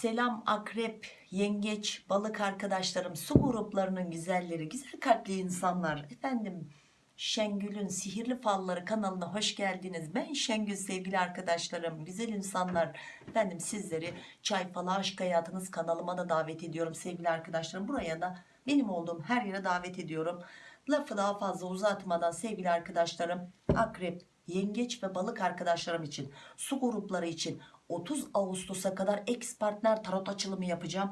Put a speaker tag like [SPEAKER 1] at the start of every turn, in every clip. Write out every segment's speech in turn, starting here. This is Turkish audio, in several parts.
[SPEAKER 1] Selam akrep, yengeç, balık arkadaşlarım, su gruplarının güzelleri, güzel kalpli insanlar. Efendim Şengül'ün Sihirli Falları kanalına hoş geldiniz. Ben Şengül sevgili arkadaşlarım, güzel insanlar. Efendim sizleri Çay Falı Aşk Hayatınız kanalıma da davet ediyorum sevgili arkadaşlarım. Buraya da benim olduğum her yere davet ediyorum. Lafı daha fazla uzatmadan sevgili arkadaşlarım akrep, yengeç ve balık arkadaşlarım için su grupları için 30 Ağustos'a kadar ex partner tarot açılımı yapacağım.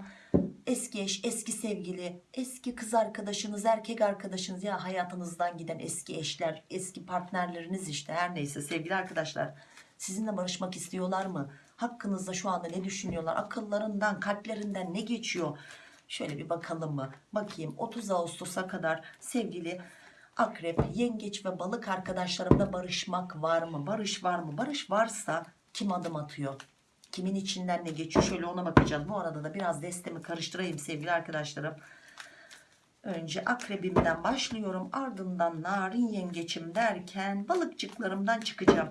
[SPEAKER 1] Eski eş, eski sevgili, eski kız arkadaşınız, erkek arkadaşınız ya hayatınızdan giden eski eşler, eski partnerleriniz işte her neyse sevgili arkadaşlar. Sizinle barışmak istiyorlar mı? Hakkınızda şu anda ne düşünüyorlar? Akıllarından, kalplerinden ne geçiyor? Şöyle bir bakalım mı? Bakayım 30 Ağustos'a kadar sevgili akrep, yengeç ve balık arkadaşlarımla barışmak var mı? Barış var mı? Barış varsa kim adım atıyor? Kimin içinden ne geçiyor? Şöyle ona bakacağız. Bu arada da biraz destemi karıştırayım sevgili arkadaşlarım. Önce akrebimden başlıyorum. Ardından narin yengeçim derken balıkçıklarımdan çıkacağım.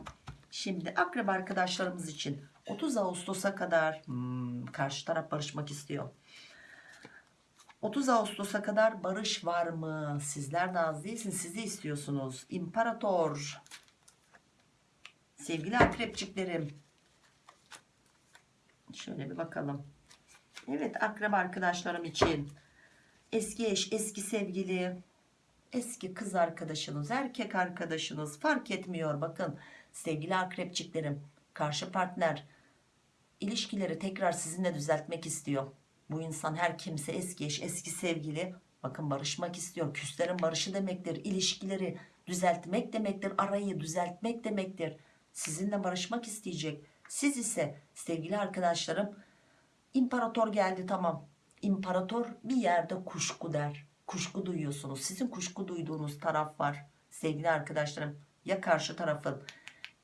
[SPEAKER 1] Şimdi akrep arkadaşlarımız için 30 Ağustos'a kadar hmm, karşı taraf barışmak istiyor. 30 Ağustos'a kadar barış var mı? Sizler de az değilsiniz. Siz de istiyorsunuz. İmparator. Sevgili akrepçiklerim. Şöyle bir bakalım. Evet akrep arkadaşlarım için. Eski eş, eski sevgili, eski kız arkadaşınız, erkek arkadaşınız fark etmiyor. Bakın sevgili akrepçiklerim. Karşı partner ilişkileri tekrar sizinle düzeltmek istiyor. Bu insan her kimse eski eş, eski sevgili. Bakın barışmak istiyor. Küslerin barışı demektir. İlişkileri düzeltmek demektir. Arayı düzeltmek demektir. Sizinle barışmak isteyecek. Siz ise sevgili arkadaşlarım imparator geldi tamam. İmparator bir yerde kuşku der. Kuşku duyuyorsunuz. Sizin kuşku duyduğunuz taraf var. Sevgili arkadaşlarım ya karşı tarafın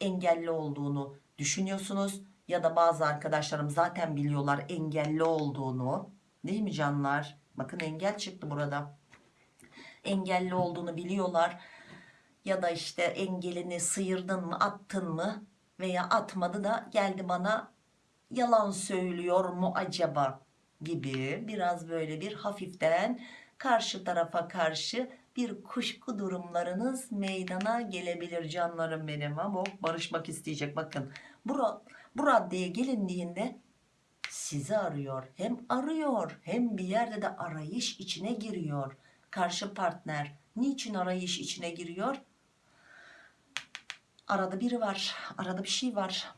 [SPEAKER 1] engelli olduğunu düşünüyorsunuz ya da bazı arkadaşlarım zaten biliyorlar engelli olduğunu değil mi canlar bakın engel çıktı burada engelli olduğunu biliyorlar ya da işte engelini sıyırdın mı attın mı? Veya atmadı da geldi bana yalan söylüyor mu acaba? gibi biraz böyle bir hafiften karşı tarafa karşı bir kuşku durumlarınız meydana gelebilir canlarım benim. Ama barışmak isteyecek. Bakın bu, bu raddeye gelindiğinde sizi arıyor. Hem arıyor hem bir yerde de arayış içine giriyor. Karşı partner niçin arayış içine giriyor arada biri var arada bir şey var.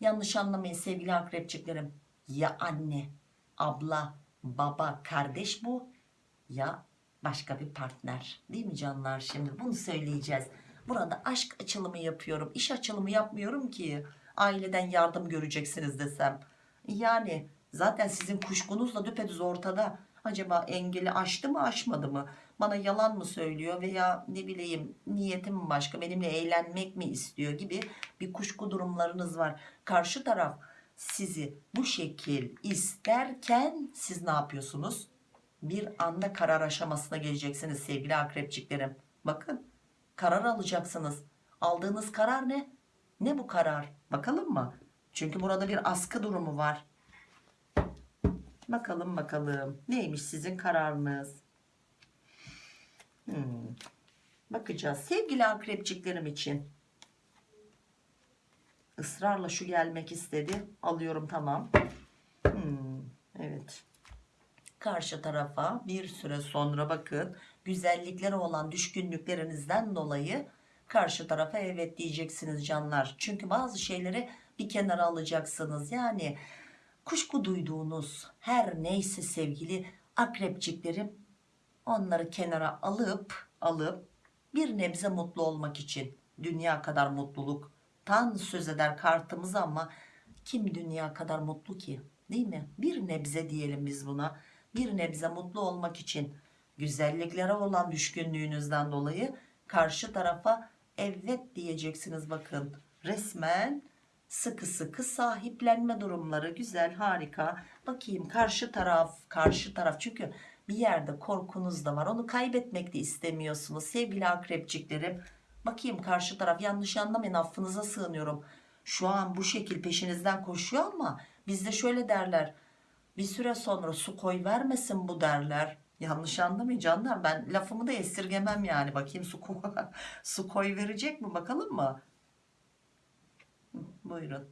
[SPEAKER 1] Yanlış anlamayın sevgili akrepçiklerim. Ya anne abla baba kardeş bu ya başka bir partner. Değil mi canlar? Şimdi bunu söyleyeceğiz. Burada aşk açılımı yapıyorum iş açılımı yapmıyorum ki. Aileden yardım göreceksiniz desem. Yani zaten sizin kuşkunuz da düpedüz ortada acaba engeli aştı mı aşmadı mı? Bana yalan mı söylüyor veya ne bileyim niyetim başka benimle eğlenmek mi istiyor gibi bir kuşku durumlarınız var. Karşı taraf sizi bu şekil isterken siz ne yapıyorsunuz? Bir anda karar aşamasına geleceksiniz sevgili akrepçiklerim. Bakın karar alacaksınız. Aldığınız karar ne? Ne bu karar? Bakalım mı? Çünkü burada bir askı durumu var bakalım bakalım neymiş sizin kararınız Hmm. Bakacağız. Sevgili akrepçiklerim için. ısrarla şu gelmek istedi. Alıyorum tamam. Hmm. Evet. Karşı tarafa bir süre sonra bakın. Güzellikleri olan düşkünlüklerinizden dolayı karşı tarafa evet diyeceksiniz canlar. Çünkü bazı şeyleri bir kenara alacaksınız. Yani kuşku duyduğunuz her neyse sevgili akrepçiklerim onları kenara alıp alıp bir nebze mutlu olmak için dünya kadar mutluluk tan söz eder kartımız ama kim dünya kadar mutlu ki değil mi? Bir nebze diyelim biz buna bir nebze mutlu olmak için güzelliklere olan düşkünlüğünüzden dolayı karşı tarafa evet diyeceksiniz. Bakın resmen sıkı sıkı sahiplenme durumları güzel harika. Bakayım karşı taraf karşı taraf. Çünkü bir yerde korkunuz da var. Onu kaybetmek de istemiyorsunuz sevgili akrepçiklerim. Bakayım karşı taraf yanlış anlamayın affınıza sığınıyorum. Şu an bu şekil peşinizden koşuyor ama bizde şöyle derler bir süre sonra su koy vermesin bu derler. Yanlış anlamayın canlar ben lafımı da esirgemem yani. Bakayım su, su koy verecek mi bakalım mı buyurun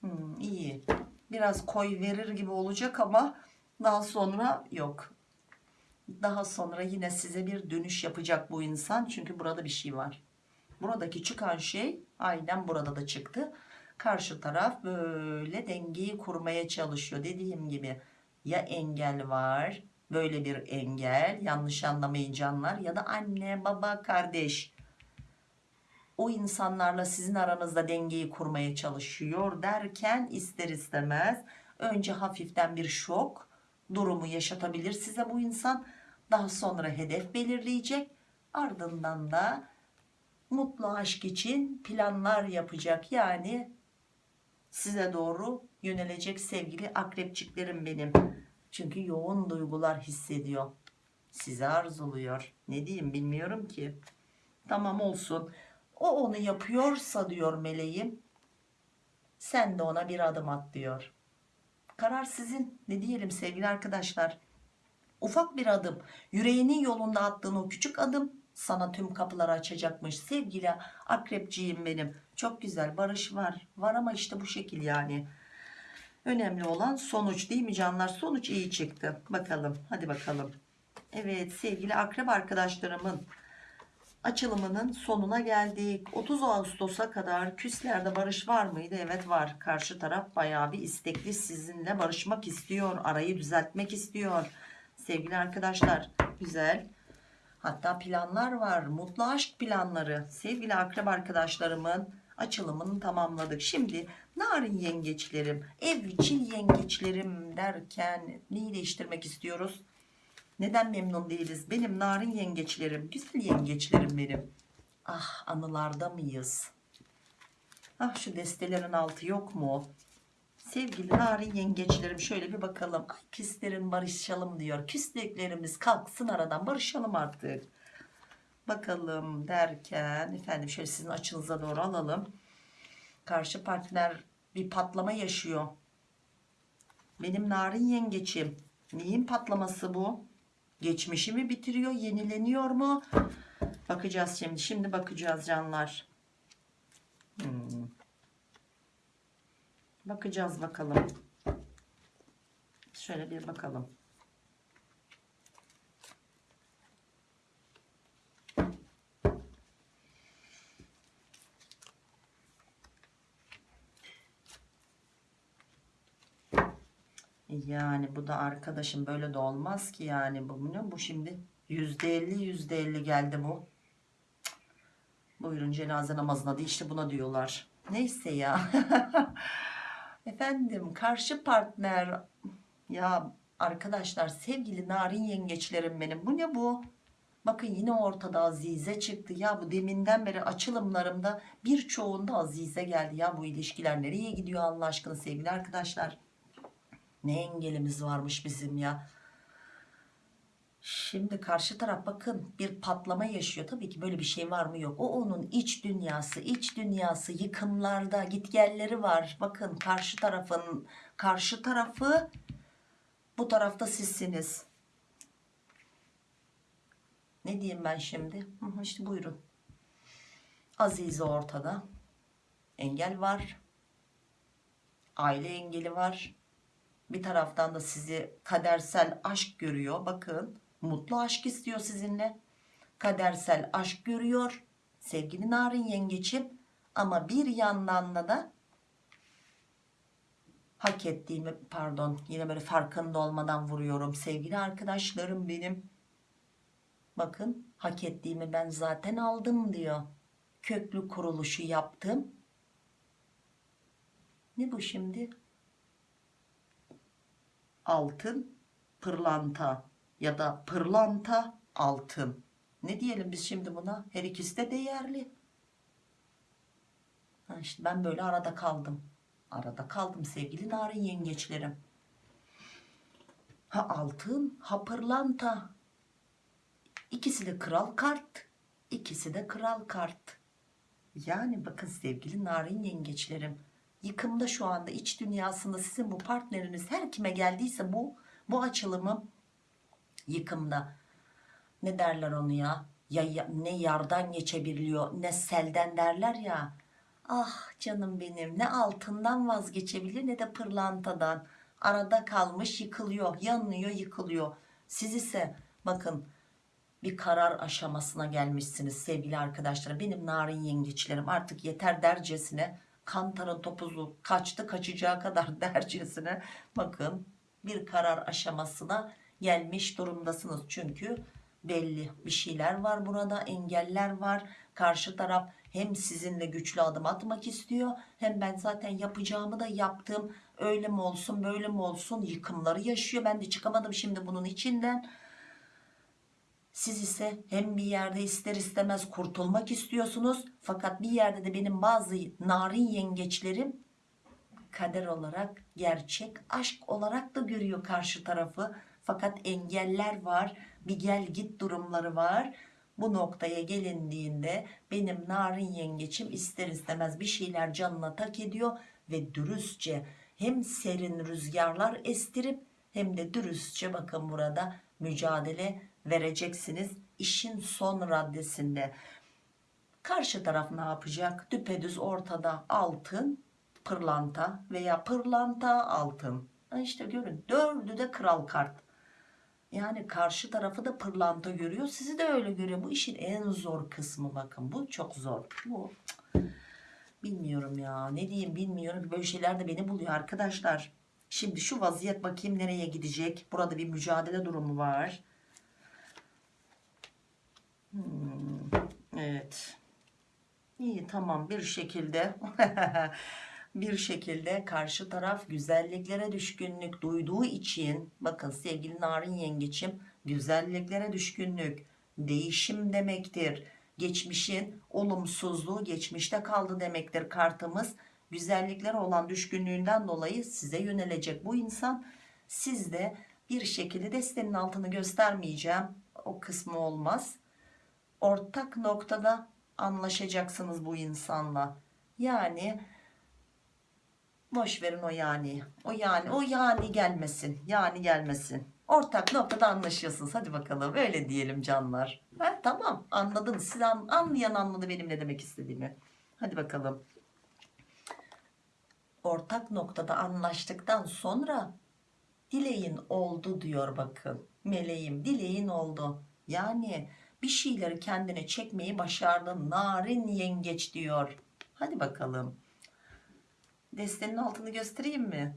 [SPEAKER 1] Hmm, iyi. Biraz koy verir gibi olacak ama daha sonra yok. Daha sonra yine size bir dönüş yapacak bu insan. Çünkü burada bir şey var. Buradaki çıkan şey aynen burada da çıktı. Karşı taraf böyle dengeyi kurmaya çalışıyor. Dediğim gibi ya engel var böyle bir engel yanlış anlamayın canlar ya da anne baba kardeş. O insanlarla sizin aranızda dengeyi kurmaya çalışıyor derken ister istemez önce hafiften bir şok durumu yaşatabilir size bu insan. Daha sonra hedef belirleyecek. Ardından da mutlu aşk için planlar yapacak. Yani size doğru yönelecek sevgili akrepçiklerim benim çünkü yoğun duygular hissediyor. Sizi arzuluyor ne diyeyim bilmiyorum ki. Tamam olsun. O onu yapıyorsa diyor meleğim sen de ona bir adım at diyor. Karar sizin. Ne diyelim sevgili arkadaşlar? Ufak bir adım. Yüreğinin yolunda attığın o küçük adım sana tüm kapıları açacakmış. Sevgili akrepciğim benim çok güzel barış var. Var ama işte bu şekil yani önemli olan sonuç değil mi canlar? Sonuç iyi çıktı. Bakalım hadi bakalım. Evet sevgili akrep arkadaşlarımın açılımının sonuna geldik. 30 Ağustos'a kadar küslerde barış var mıydı? Evet var. Karşı taraf bayağı bir istekli. Sizinle barışmak istiyor arayı düzeltmek istiyor. Sevgili arkadaşlar güzel. Hatta planlar var. Mutlu aşk planları. Sevgili akrep arkadaşlarımın açılımını tamamladık şimdi narin yengeçlerim evcil yengeçlerim derken neyi değiştirmek istiyoruz neden memnun değiliz? Benim narin yengeçlerim, güzel yengeçlerim benim. Ah anılarda mıyız? Ah şu destelerin altı yok mu? Sevgili narin yengeçlerim şöyle bir bakalım. Ay küslerin barışalım diyor. Küslüklerimiz kalksın aradan barışalım artık. Bakalım derken efendim şöyle sizin açınıza doğru alalım. Karşı partner bir patlama yaşıyor. Benim narin yengeçim. Neyin patlaması bu? Geçmişi mi bitiriyor? Yenileniyor mu? Bakacağız şimdi. Şimdi bakacağız canlar. Hmm. Bakacağız bakalım. Şöyle bir bakalım. Yani bu da arkadaşım böyle de olmaz ki yani bu ne bu şimdi yüzde elli yüzde elli geldi bu. Buyurun cenaze namazına da işte buna diyorlar. Neyse ya. Efendim karşı partner ya arkadaşlar sevgili narin yengeçlerim benim bu ne bu? Bakın yine ortada Azize çıktı ya bu deminden beri açılımlarımda birçoğunda Azize geldi ya bu ilişkiler nereye gidiyor Allah aşkına sevgili arkadaşlar. Ne engelimiz varmış bizim ya. Şimdi karşı taraf bakın bir patlama yaşıyor. Tabii ki böyle bir şey var mı yok. O onun iç dünyası. iç dünyası yıkımlarda gitgelleri var. Bakın karşı tarafın karşı tarafı bu tarafta sizsiniz. Ne diyeyim ben şimdi? İşte buyurun. Azize ortada. Engel var. Aile engeli var. Bir taraftan da sizi kadersel aşk görüyor. Bakın mutlu aşk istiyor sizinle. Kadersel aşk görüyor. Sevgili narin yengeçim. Ama bir yandan da hak ettiğimi pardon yine böyle farkında olmadan vuruyorum. Sevgili arkadaşlarım benim. Bakın hak ettiğimi ben zaten aldım diyor. Köklü kuruluşu yaptım. Ne bu şimdi? Altın pırlanta ya da pırlanta altın ne diyelim biz şimdi buna her ikisi de değerli ha işte ben böyle arada kaldım arada kaldım sevgili narin yengeçlerim ha altın ha pırlanta İkisi de kral kart. İkisi de kral kart. Yani bakın sevgili narin yengeçlerim. Yıkımda şu anda iç dünyasında sizin bu partneriniz her kime geldiyse bu bu açılımı yıkımda. Ne derler onu ya? ya, ya ne yardan geçebiliyor ne selden derler ya. Ah canım benim ne altından vazgeçebilir ne de pırlantadan. Arada kalmış yıkılıyor, yanıyor, yıkılıyor. Siz ise bakın bir karar aşamasına gelmişsiniz sevgili arkadaşlar. Benim narin yengeçlerim artık yeter dercesine kantarın topuzu kaçtı kaçacağı kadar dercesine bakın bir karar aşamasına gelmiş durumdasınız. Çünkü belli bir şeyler var burada engeller var. Karşı taraf hem sizinle güçlü adım atmak istiyor hem ben zaten yapacağımı da yaptım. Öyle mi olsun böyle mi olsun yıkımları yaşıyor. Ben de çıkamadım şimdi bunun içinden. Siz ise hem bir yerde ister istemez kurtulmak istiyorsunuz. Fakat bir yerde de benim bazı narin yengeçlerim kader olarak gerçek aşk olarak da görüyor karşı tarafı. Fakat engeller var bir gel git durumları var. Bu noktaya gelindiğinde benim narin yengeçim ister istemez bir şeyler canına tak ediyor ve dürüstçe hem serin rüzgarlar estirip hem de dürüstçe bakın burada mücadele vereceksiniz işin son raddesinde. Karşı taraf ne yapacak? Düpedüz ortada altın, pırlanta veya pırlanta altın. İşte görün dördü de kral kart. Yani karşı tarafı da pırlanta görüyor. Sizi de öyle görüyor. Bu işin en zor kısmı bakın. Bu çok zor. Bu bilmiyorum ya. Ne diyeyim bilmiyorum. Böyle şeyler de beni buluyor arkadaşlar. Şimdi şu vaziyet bakayım nereye gidecek. Burada bir mücadele durumu var. Hmm, evet. İyi tamam. Bir şekilde bir şekilde karşı taraf güzelliklere düşkünlük duyduğu için bakın sevgili narin yengeçim güzelliklere düşkünlük değişim demektir. Geçmişin olumsuzluğu geçmişte kaldı demektir kartımız. Güzelliklere olan düşkünlüğünden dolayı size yönelecek bu insan. Siz de bir şekilde destenin altını göstermeyeceğim. O kısmı olmaz ortak noktada anlaşacaksınız bu insanla yani Boş verin o yani. O yani o yani gelmesin. Yani gelmesin. Ortak noktada anlaşıyorsunuz. Hadi bakalım. Öyle diyelim canlar. Ha, tamam anladınız. Siz an, anlayan anladı benim ne demek istediğimi. Hadi bakalım. Ortak noktada anlaştıktan sonra dileğin oldu diyor bakın. Meleğim dileğin oldu. Yani bir şeyleri kendine çekmeyi başardın. Narin yengeç diyor. Hadi bakalım. Destenin altını göstereyim mi?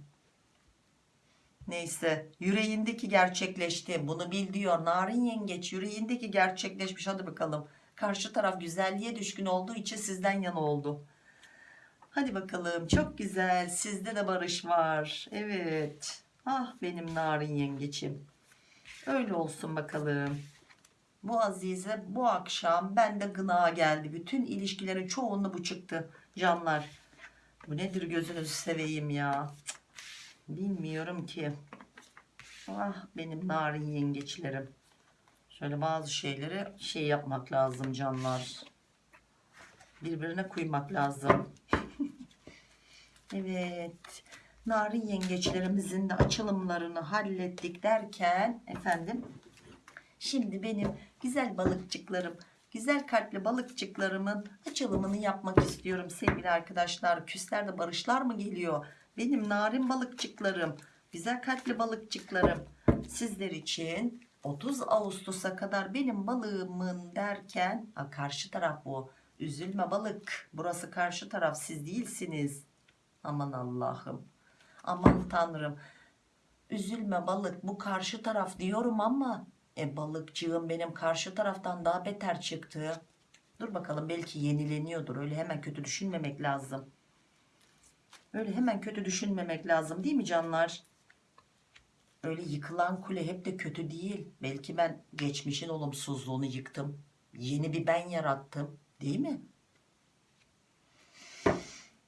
[SPEAKER 1] Neyse yüreğindeki gerçekleşti. Bunu bil diyor. Narin yengeç yüreğindeki gerçekleşmiş. Hadi bakalım. Karşı taraf güzelliğe düşkün olduğu için sizden yana oldu. Hadi bakalım. Çok güzel. Sizde de barış var. Evet. Ah benim narin yengeçim. Öyle olsun bakalım. Bu Azize bu akşam bende gına geldi. Bütün ilişkilerin çoğunluğu bu çıktı canlar. Bu nedir gözünüzü seveyim ya. Bilmiyorum ki. Ah benim narin yengeçlerim. Şöyle bazı şeyleri şey yapmak lazım canlar. Birbirine kuymak lazım. evet. Narin yengeçlerimizin de açılımlarını hallettik derken efendim. Şimdi benim güzel balıkçıklarım güzel kalpli balıkçıklarımın açılımını yapmak istiyorum sevgili arkadaşlar. Küslerde barışlar mı geliyor? Benim narin balıkçıklarım, güzel kalpli balıkçıklarım sizler için 30 Ağustos'a kadar benim balığımın derken ha, karşı taraf bu. Üzülme balık. Burası karşı taraf siz değilsiniz. Aman Allah'ım. Aman Tanrım. Üzülme balık bu karşı taraf diyorum ama e balıkçığım benim karşı taraftan daha beter çıktı. Dur bakalım belki yenileniyordur. Öyle hemen kötü düşünmemek lazım. Öyle hemen kötü düşünmemek lazım değil mi canlar? Öyle yıkılan kule hep de kötü değil. Belki ben geçmişin olumsuzluğunu yıktım. Yeni bir ben yarattım. Değil mi?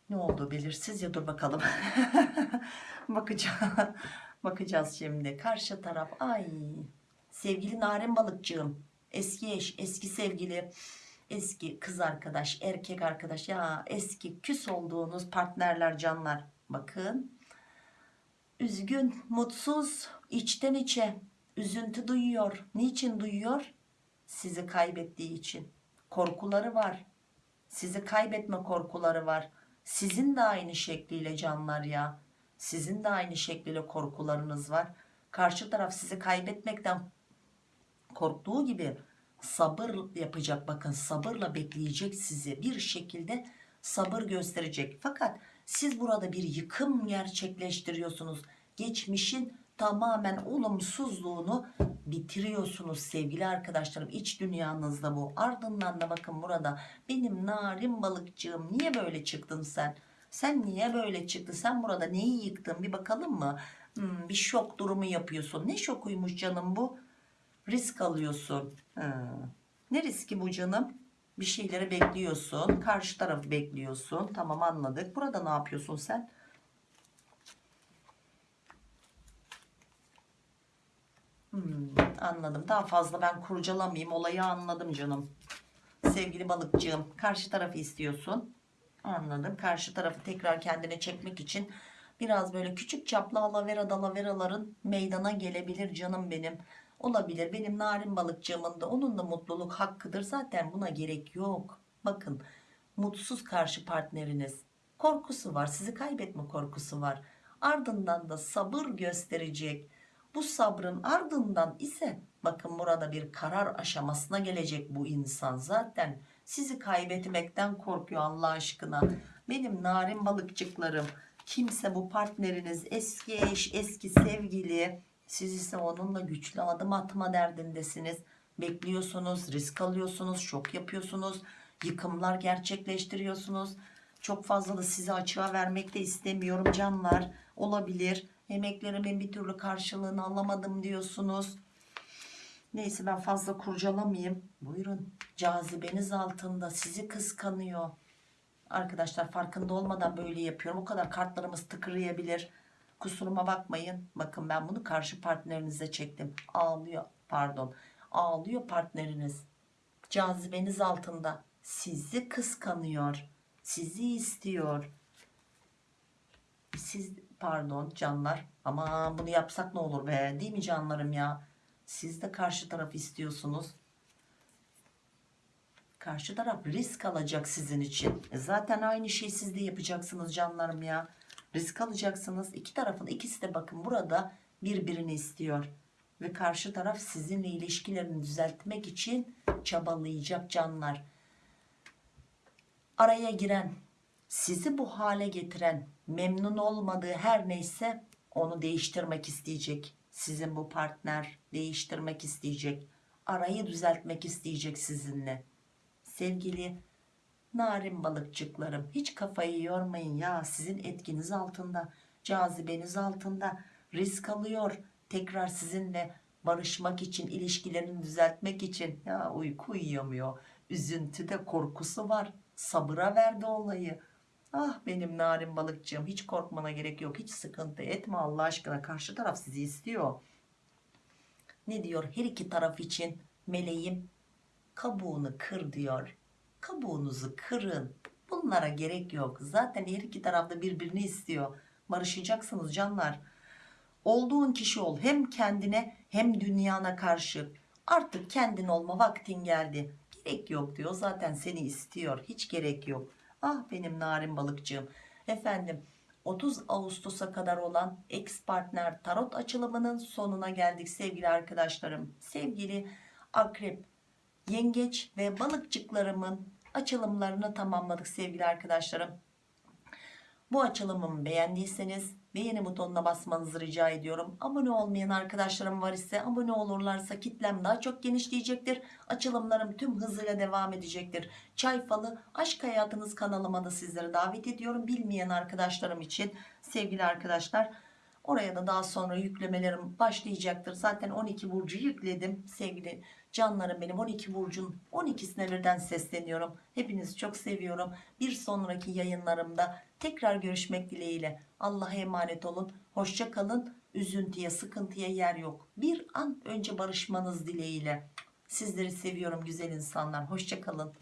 [SPEAKER 1] Ne oldu belirsiz ya dur bakalım. Bakacağız. Bakacağız şimdi. Karşı taraf ay Sevgili narin balıkçığım eski eş eski sevgili eski kız arkadaş erkek arkadaş ya eski küs olduğunuz partnerler canlar. Bakın üzgün mutsuz içten içe üzüntü duyuyor. Niçin duyuyor? Sizi kaybettiği için. Korkuları var. Sizi kaybetme korkuları var. Sizin de aynı şekliyle canlar ya. Sizin de aynı şekliyle korkularınız var. Karşı taraf sizi kaybetmekten korktuğu gibi sabır yapacak bakın sabırla bekleyecek sizi. Bir şekilde sabır gösterecek. Fakat siz burada bir yıkım gerçekleştiriyorsunuz. Geçmişin tamamen olumsuzluğunu bitiriyorsunuz sevgili arkadaşlarım. İç dünyanızda bu. Ardından da bakın burada benim narin balıkçığım niye böyle çıktın sen? Sen niye böyle çıktı sen burada neyi yıktın? Bir bakalım mı? Hmm, bir şok durumu yapıyorsun. Ne şokuymuş canım bu risk alıyorsun. Ha. ne riski bu canım? Bir şeyleri bekliyorsun karşı tarafı bekliyorsun. Tamam anladık. Burada ne yapıyorsun sen? Hmm, anladım. Daha fazla ben kurcalamayayım olayı anladım canım. Sevgili balıkçığım karşı tarafı istiyorsun. Anladım. Karşı tarafı tekrar kendine çekmek için biraz böyle küçük çaplı alavera dalaveraların meydana gelebilir canım benim olabilir. Benim narin balıkçığımın da onun da mutluluk hakkıdır. Zaten buna gerek yok. Bakın mutsuz karşı partneriniz korkusu var. Sizi kaybetme korkusu var. Ardından da sabır gösterecek. Bu sabrın ardından ise bakın burada bir karar aşamasına gelecek bu insan. Zaten sizi kaybetmekten korkuyor Allah aşkına. Benim narin balıkçıklarım kimse bu partneriniz eski eş eski sevgili siz ise onunla güçlü adım atma derdindesiniz. Bekliyorsunuz risk alıyorsunuz şok yapıyorsunuz yıkımlar gerçekleştiriyorsunuz. Çok fazla da sizi açığa vermek de istemiyorum canlar. Olabilir. Emeklerimin bir türlü karşılığını alamadım diyorsunuz. Neyse ben fazla kurcalamayayım. Buyurun. Cazibeniz altında sizi kıskanıyor. Arkadaşlar farkında olmadan böyle yapıyorum. O kadar kartlarımız tıkırıyabilir kusuruma bakmayın. Bakın ben bunu karşı partnerinize çektim. Ağlıyor pardon. Ağlıyor partneriniz. Cazibeniz altında. Sizi kıskanıyor. Sizi istiyor. Siz pardon canlar. Ama bunu yapsak ne olur be? Değil mi canlarım ya? Siz de karşı taraf istiyorsunuz. Karşı taraf risk alacak sizin için. E zaten aynı şeyi siz de yapacaksınız canlarım ya risk alacaksınız. İki tarafın ikisi de bakın burada birbirini istiyor. Ve karşı taraf sizinle ilişkilerini düzeltmek için çabalayacak canlar. Araya giren sizi bu hale getiren memnun olmadığı her neyse onu değiştirmek isteyecek. Sizin bu partner değiştirmek isteyecek. Arayı düzeltmek isteyecek sizinle. Sevgili narin balıkçıklarım hiç kafayı yormayın ya sizin etkiniz altında cazibeniz altında risk alıyor. Tekrar sizinle barışmak için ilişkilerini düzeltmek için. Ya uyku uyuyamıyor üzüntüde korkusu var. Sabıra verdi olayı. Ah benim narin balıkçığım hiç korkmana gerek yok hiç sıkıntı etme Allah aşkına. Karşı taraf sizi istiyor. Ne diyor? Her iki taraf için meleğim kabuğunu kır diyor kabuğunuzu kırın. Bunlara gerek yok. Zaten her iki tarafta birbirini istiyor. Barışacaksınız canlar. Olduğun kişi ol. Hem kendine hem dünyana karşı. Artık kendin olma vaktin geldi. Gerek yok diyor. Zaten seni istiyor. Hiç gerek yok. Ah benim narin balıkçığım. Efendim 30 Ağustos'a kadar olan ex partner tarot açılımının sonuna geldik sevgili arkadaşlarım. Sevgili akrep yengeç ve balıkçıklarımın açılımlarını tamamladık sevgili arkadaşlarım bu açılımımı beğendiyseniz beğeni butonuna basmanızı rica ediyorum. Abone olmayan arkadaşlarım var ise abone olurlarsa kitlem daha çok genişleyecektir. Açılımlarım tüm hızıyla devam edecektir. Çay falı aşk hayatınız kanalıma da sizleri davet ediyorum. Bilmeyen arkadaşlarım için sevgili arkadaşlar oraya da daha sonra yüklemelerim başlayacaktır. Zaten 12 burcu yükledim sevgili canlarım benim 12 burcun 12'sine birden sesleniyorum. Hepinizi çok seviyorum. Bir sonraki yayınlarımda tekrar görüşmek dileğiyle. Allah'a emanet olun. Hoşça kalın. Üzüntüye, sıkıntıya yer yok. Bir an önce barışmanız dileğiyle. Sizleri seviyorum güzel insanlar. Hoşçakalın.